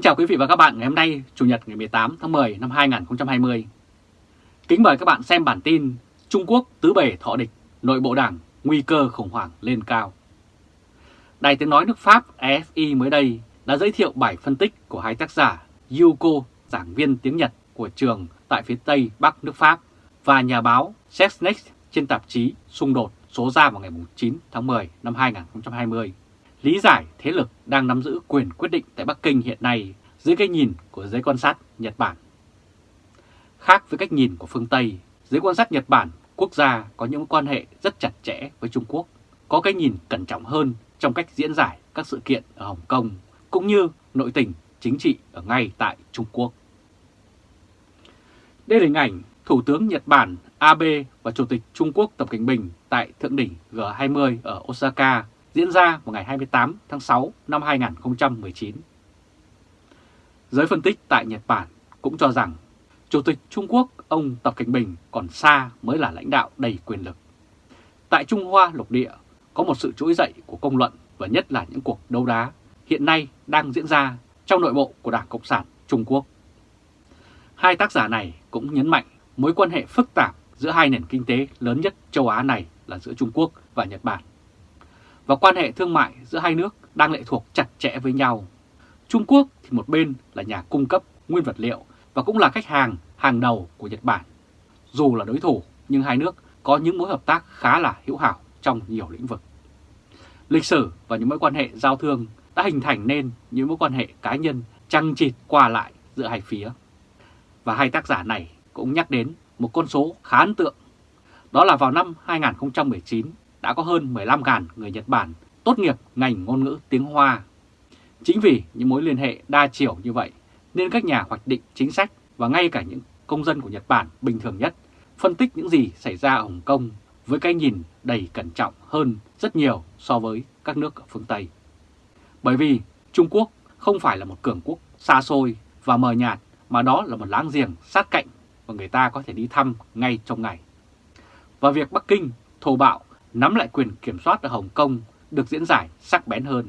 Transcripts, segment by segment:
Kính chào quý vị và các bạn ngày hôm nay, Chủ nhật ngày 18 tháng 10 năm 2020. Kính mời các bạn xem bản tin Trung Quốc tứ bề thọ địch, nội bộ đảng, nguy cơ khủng hoảng lên cao. Đài tiếng nói nước Pháp Efi mới đây đã giới thiệu bài phân tích của hai tác giả Yuko, giảng viên tiếng Nhật của trường tại phía Tây Bắc nước Pháp và nhà báo Sexnex trên tạp chí Xung đột số ra vào ngày 9 tháng 10 năm 2020 lý giải thế lực đang nắm giữ quyền quyết định tại Bắc Kinh hiện nay dưới cái nhìn của giới quan sát Nhật Bản. Khác với cách nhìn của phương Tây, giới quan sát Nhật Bản quốc gia có những quan hệ rất chặt chẽ với Trung Quốc, có cái nhìn cẩn trọng hơn trong cách diễn giải các sự kiện ở Hồng Kông cũng như nội tình chính trị ở ngay tại Trung Quốc. Đây là hình ảnh Thủ tướng Nhật Bản Abe và Chủ tịch Trung Quốc Tập Cảnh Bình tại Thượng đỉnh G20 ở Osaka diễn ra vào ngày 28 tháng 6 năm 2019. Giới phân tích tại Nhật Bản cũng cho rằng Chủ tịch Trung Quốc ông Tập Cảnh Bình còn xa mới là lãnh đạo đầy quyền lực. Tại Trung Hoa lục địa, có một sự trỗi dậy của công luận và nhất là những cuộc đấu đá hiện nay đang diễn ra trong nội bộ của Đảng Cộng sản Trung Quốc. Hai tác giả này cũng nhấn mạnh mối quan hệ phức tạp giữa hai nền kinh tế lớn nhất châu Á này là giữa Trung Quốc và Nhật Bản và quan hệ thương mại giữa hai nước đang lệ thuộc chặt chẽ với nhau. Trung Quốc thì một bên là nhà cung cấp nguyên vật liệu và cũng là khách hàng hàng đầu của Nhật Bản. Dù là đối thủ nhưng hai nước có những mối hợp tác khá là hữu hảo trong nhiều lĩnh vực. Lịch sử và những mối quan hệ giao thương đã hình thành nên những mối quan hệ cá nhân chăng chịt qua lại giữa hai phía. Và hai tác giả này cũng nhắc đến một con số khá ấn tượng. Đó là vào năm 2019, đã có hơn 15.000 người Nhật Bản tốt nghiệp ngành ngôn ngữ tiếng Hoa. Chính vì những mối liên hệ đa chiều như vậy, nên các nhà hoạch định chính sách và ngay cả những công dân của Nhật Bản bình thường nhất phân tích những gì xảy ra ở Hồng Kông với cái nhìn đầy cẩn trọng hơn rất nhiều so với các nước ở phương Tây. Bởi vì Trung Quốc không phải là một cường quốc xa xôi và mờ nhạt mà đó là một láng giềng sát cạnh và người ta có thể đi thăm ngay trong ngày. Và việc Bắc Kinh thô bạo nắm lại quyền kiểm soát ở Hồng Kông được diễn giải sắc bén hơn.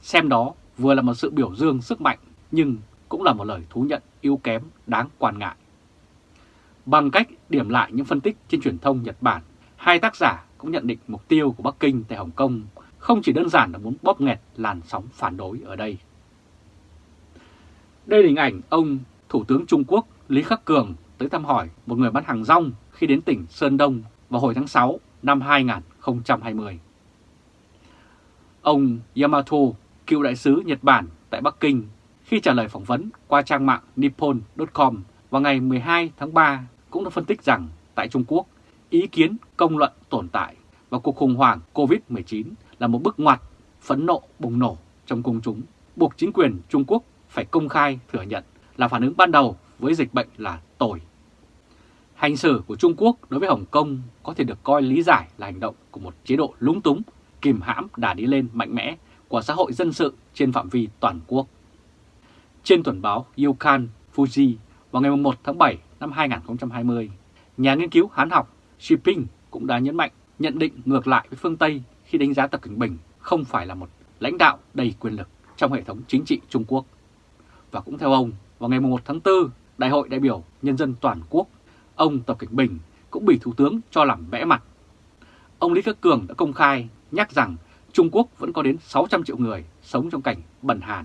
Xem đó vừa là một sự biểu dương sức mạnh nhưng cũng là một lời thú nhận yếu kém đáng quan ngại. Bằng cách điểm lại những phân tích trên truyền thông Nhật Bản, hai tác giả cũng nhận định mục tiêu của Bắc Kinh tại Hồng Kông không chỉ đơn giản là muốn bóp nghẹt làn sóng phản đối ở đây. Đây là hình ảnh ông Thủ tướng Trung Quốc Lý Khắc Cường tới thăm hỏi một người bán hàng rong khi đến tỉnh Sơn Đông vào hồi tháng 6 năm 2020. Ông Yamato, cựu đại sứ Nhật Bản tại Bắc Kinh, khi trả lời phỏng vấn qua trang mạng nippon.com vào ngày 12 tháng 3 cũng đã phân tích rằng tại Trung Quốc, ý kiến công luận tồn tại và cuộc khủng hoảng COVID-19 là một bước ngoặt phẫn nộ bùng nổ trong công chúng, buộc chính quyền Trung Quốc phải công khai thừa nhận là phản ứng ban đầu với dịch bệnh là tồi. Hành xử của Trung Quốc đối với Hồng Kông có thể được coi lý giải là hành động của một chế độ lúng túng, kìm hãm đà đi lên mạnh mẽ của xã hội dân sự trên phạm vi toàn quốc. Trên tuần báo Yukan Fuji vào ngày 1 tháng 7 năm 2020, nhà nghiên cứu Hán học Shipping cũng đã nhấn mạnh nhận định ngược lại với phương Tây khi đánh giá Tập Cận Bình không phải là một lãnh đạo đầy quyền lực trong hệ thống chính trị Trung Quốc. Và cũng theo ông, vào ngày 1 tháng 4, Đại hội đại biểu Nhân dân toàn quốc ông Tập Cảnh Bình cũng bị Thủ tướng cho làm vẽ mặt. Ông Lý Khắc Cường đã công khai nhắc rằng Trung Quốc vẫn có đến 600 triệu người sống trong cảnh bẩn hàn.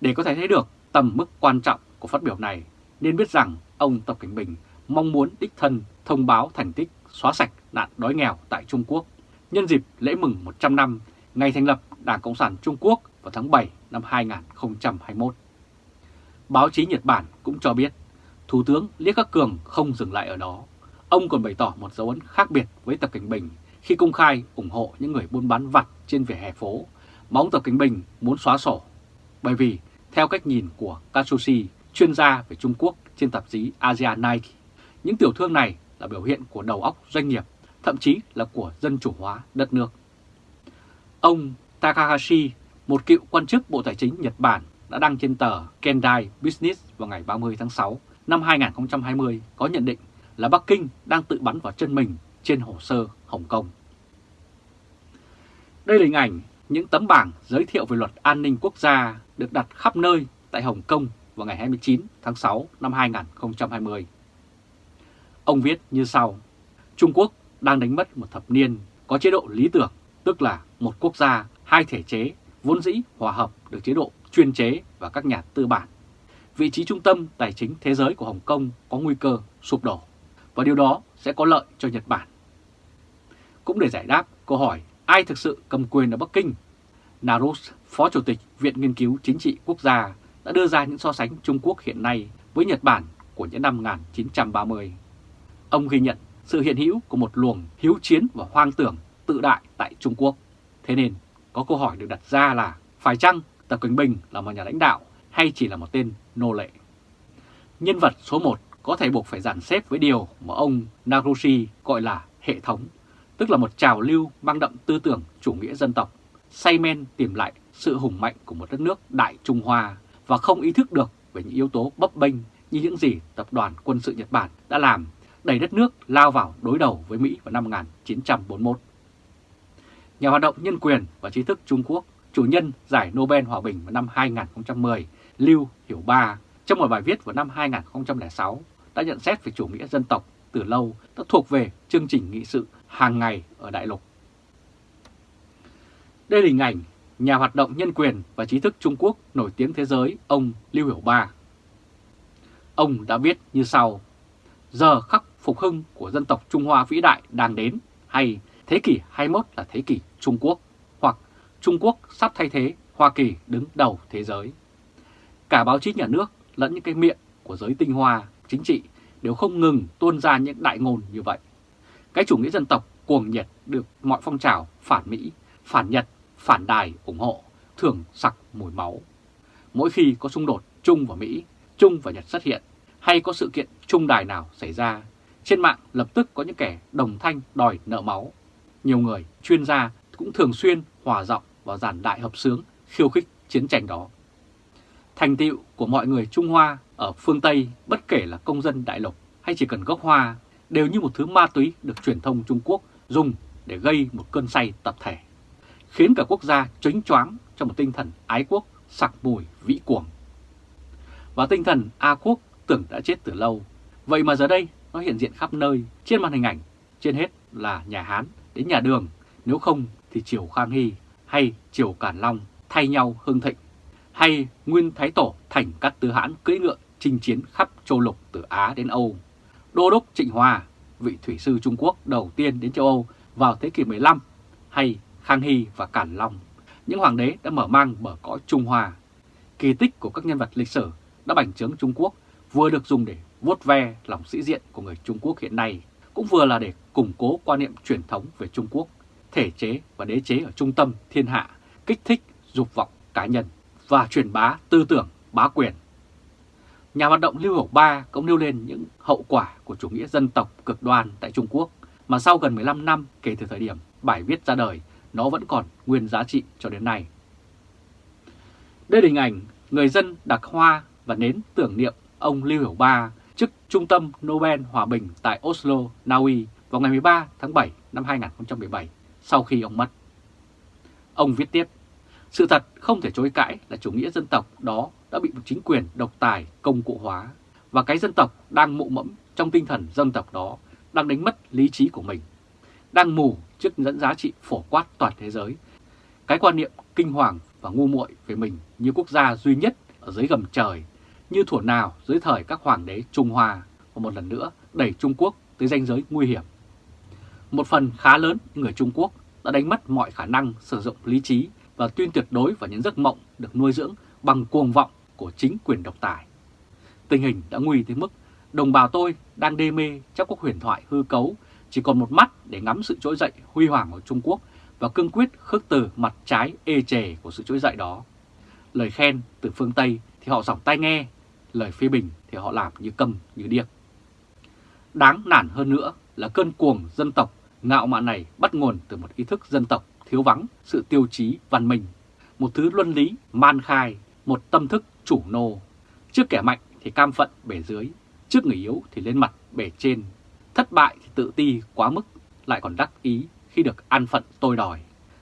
Để có thể thấy được tầm mức quan trọng của phát biểu này, nên biết rằng ông Tập Cảnh Bình mong muốn đích thân thông báo thành tích xóa sạch nạn đói nghèo tại Trung Quốc nhân dịp lễ mừng 100 năm ngày thành lập Đảng Cộng sản Trung Quốc vào tháng 7 năm 2021. Báo chí Nhật Bản cũng cho biết Thủ tướng Lý Khắc Cường không dừng lại ở đó. Ông còn bày tỏ một dấu ấn khác biệt với Tập Cảnh Bình khi công khai ủng hộ những người buôn bán vặt trên vỉa hè phố mà ông Tập Cảnh Bình muốn xóa sổ. Bởi vì, theo cách nhìn của Katsushi, chuyên gia về Trung Quốc trên tạp chí Asia Nike, những tiểu thương này là biểu hiện của đầu óc doanh nghiệp, thậm chí là của dân chủ hóa đất nước. Ông Takahashi, một cựu quan chức Bộ Tài chính Nhật Bản, đã đăng trên tờ Kendai Business vào ngày 30 tháng 6 năm 2020 có nhận định là Bắc Kinh đang tự bắn vào chân mình trên hồ sơ Hồng Kông. Đây là hình ảnh những tấm bảng giới thiệu về luật an ninh quốc gia được đặt khắp nơi tại Hồng Kông vào ngày 29 tháng 6 năm 2020. Ông viết như sau, Trung Quốc đang đánh mất một thập niên có chế độ lý tưởng, tức là một quốc gia, hai thể chế, vốn dĩ hòa hợp được chế độ chuyên chế và các nhà tư bản. Vị trí trung tâm tài chính thế giới của Hồng Kông có nguy cơ sụp đổ, và điều đó sẽ có lợi cho Nhật Bản. Cũng để giải đáp câu hỏi ai thực sự cầm quyền ở Bắc Kinh, Narus, Phó Chủ tịch Viện Nghiên cứu Chính trị Quốc gia đã đưa ra những so sánh Trung Quốc hiện nay với Nhật Bản của những năm 1930. Ông ghi nhận sự hiện hữu của một luồng hiếu chiến và hoang tưởng tự đại tại Trung Quốc. Thế nên có câu hỏi được đặt ra là phải chăng Tập Cận Bình là một nhà lãnh đạo hay chỉ là một tên nô lệ? Nhân vật số 1 có thể buộc phải dàn xếp với điều mà ông Narushi gọi là hệ thống, tức là một trào lưu mang đậm tư tưởng chủ nghĩa dân tộc, say men tìm lại sự hùng mạnh của một đất nước Đại Trung Hoa và không ý thức được về những yếu tố bấp bênh như những gì tập đoàn quân sự Nhật Bản đã làm đẩy đất nước lao vào đối đầu với Mỹ vào năm 1941. Nhà hoạt động nhân quyền và trí thức Trung Quốc, chủ nhân giải Nobel Hòa Bình vào năm 2010, Lưu Hiểu Ba, trong một bài viết vào năm 2006 đã nhận xét về chủ nghĩa dân tộc từ lâu đã thuộc về chương trình nghị sự hàng ngày ở Đại Lục. Đây là hình ảnh nhà hoạt động nhân quyền và trí thức Trung Quốc nổi tiếng thế giới ông Lưu Hiểu Ba. Ông đã viết như sau, giờ khắc phục hưng của dân tộc Trung Hoa vĩ đại đang đến hay thế kỷ 21 là thế kỷ Trung Quốc hoặc Trung Quốc sắp thay thế Hoa Kỳ đứng đầu thế giới. Cả báo chí nhà nước lẫn những cái miệng của giới tinh hoa chính trị đều không ngừng tuôn ra những đại ngôn như vậy. Cái chủ nghĩa dân tộc cuồng nhiệt được mọi phong trào phản Mỹ, phản Nhật, phản đài ủng hộ, thường sặc mùi máu. Mỗi khi có xung đột Trung và Mỹ, Trung và Nhật xuất hiện, hay có sự kiện trung đài nào xảy ra, trên mạng lập tức có những kẻ đồng thanh đòi nợ máu. Nhiều người, chuyên gia cũng thường xuyên hòa giọng vào giàn đại hợp sướng khiêu khích chiến tranh đó. Thành tựu của mọi người Trung Hoa ở phương Tây, bất kể là công dân đại lục hay chỉ cần gốc Hoa, đều như một thứ ma túy được truyền thông Trung Quốc dùng để gây một cơn say tập thể, khiến cả quốc gia chánh choáng trong một tinh thần ái quốc sặc mùi vĩ cuồng. Và tinh thần A quốc tưởng đã chết từ lâu, vậy mà giờ đây nó hiện diện khắp nơi trên màn hình ảnh, trên hết là nhà Hán đến nhà Đường, nếu không thì Triều Khang Hy hay Triều Cản Long thay nhau hưng thịnh, hay Nguyên Thái Tổ thành các tư hãn cưỡi ngựa chinh chiến khắp châu lục từ Á đến Âu. Đô đốc Trịnh Hòa, vị thủy sư Trung Quốc đầu tiên đến châu Âu vào thế kỷ 15, hay Khang Hy và Cản Long, những hoàng đế đã mở mang bờ cõi Trung Hoa. Kỳ tích của các nhân vật lịch sử đã bành trướng Trung Quốc vừa được dùng để vuốt ve lòng sĩ diện của người Trung Quốc hiện nay, cũng vừa là để củng cố quan niệm truyền thống về Trung Quốc, thể chế và đế chế ở trung tâm thiên hạ, kích thích dục vọng cá nhân và truyền bá tư tưởng bá quyền. Nhà hoạt động Lưu Hồng Ba cũng nêu lên những hậu quả của chủ nghĩa dân tộc cực đoan tại Trung Quốc mà sau gần 15 năm kể từ thời điểm bài viết ra đời, nó vẫn còn nguyên giá trị cho đến nay. Đây là hình ảnh người dân đặt hoa và nến tưởng niệm ông Lưu Hiểu Ba chức Trung tâm Nobel Hòa Bình tại Oslo, Na Uy vào ngày 13 tháng 7 năm 2017 sau khi ông mất. Ông viết tiếp, sự thật không thể chối cãi là chủ nghĩa dân tộc đó đã bị một chính quyền độc tài công cụ hóa và cái dân tộc đang mụ mẫm trong tinh thần dân tộc đó đang đánh mất lý trí của mình, đang mù trước dẫn giá trị phổ quát toàn thế giới. Cái quan niệm kinh hoàng và ngu muội về mình như quốc gia duy nhất ở dưới gầm trời như thuở nào dưới thời các hoàng đế Trung Hoa và một lần nữa đẩy Trung Quốc tới ranh giới nguy hiểm. Một phần khá lớn người Trung Quốc đã đánh mất mọi khả năng sử dụng lý trí và tuyên tuyệt đối vào những giấc mộng được nuôi dưỡng bằng cuồng vọng của chính quyền độc tài. Tình hình đã nguy tới mức đồng bào tôi đang đê mê trong các huyền thoại hư cấu chỉ còn một mắt để ngắm sự trỗi dậy huy hoàng của Trung Quốc và cương quyết khước từ mặt trái ê chề của sự trỗi dậy đó. Lời khen từ phương Tây thì họ dòng tai nghe, lời phê bình thì họ làm như câm như điếc. Đáng nản hơn nữa là cơn cuồng dân tộc ngạo mạn này bắt nguồn từ một ý thức dân tộc thiếu vắng sự tiêu chí văn minh, một thứ luân lý man khai, một tâm thức chủ nô. Trước kẻ mạnh thì cam phận bể dưới, trước người yếu thì lên mặt bể trên. Thất bại thì tự ti quá mức, lại còn đắc ý khi được an phận tôi đòi.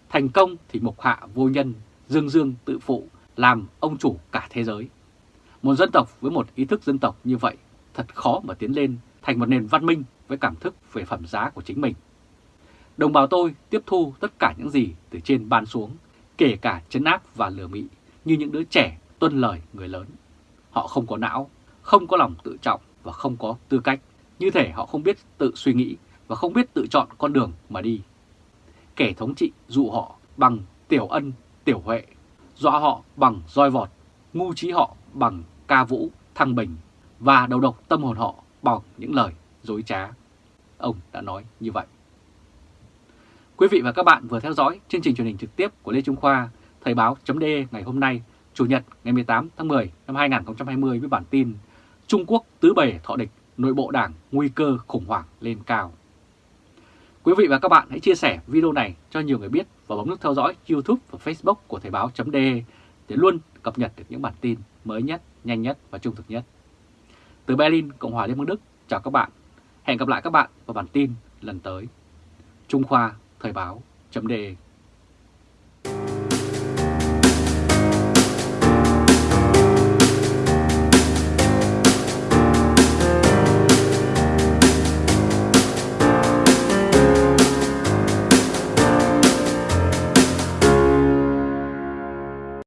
Thành công thì mục hạ vô nhân, dương dương tự phụ, làm ông chủ cả thế giới. Một dân tộc với một ý thức dân tộc như vậy thật khó mà tiến lên thành một nền văn minh với cảm thức về phẩm giá của chính mình. Đồng bào tôi tiếp thu tất cả những gì từ trên ban xuống, kể cả chấn áp và lừa mị như những đứa trẻ tuân lời người lớn. Họ không có não, không có lòng tự trọng và không có tư cách. Như thể họ không biết tự suy nghĩ và không biết tự chọn con đường mà đi. Kẻ thống trị dụ họ bằng tiểu ân, tiểu huệ, dọa họ bằng roi vọt, ngu trí họ bằng ca vũ, thăng bình và đầu độc tâm hồn họ bằng những lời dối trá. Ông đã nói như vậy. Quý vị và các bạn vừa theo dõi chương trình truyền hình trực tiếp của Lê Trung Khoa, Thời báo chấm ngày hôm nay, Chủ nhật ngày 18 tháng 10 năm 2020 với bản tin Trung Quốc tứ bề thọ địch, nội bộ đảng nguy cơ khủng hoảng lên cao. Quý vị và các bạn hãy chia sẻ video này cho nhiều người biết và bấm nút theo dõi YouTube và Facebook của Thời báo .de để luôn cập nhật được những bản tin mới nhất, nhanh nhất và trung thực nhất. Từ Berlin, Cộng hòa Liên bang Đức, chào các bạn. Hẹn gặp lại các bạn vào bản tin lần tới. Trung Khoa Thời báo chấm đề.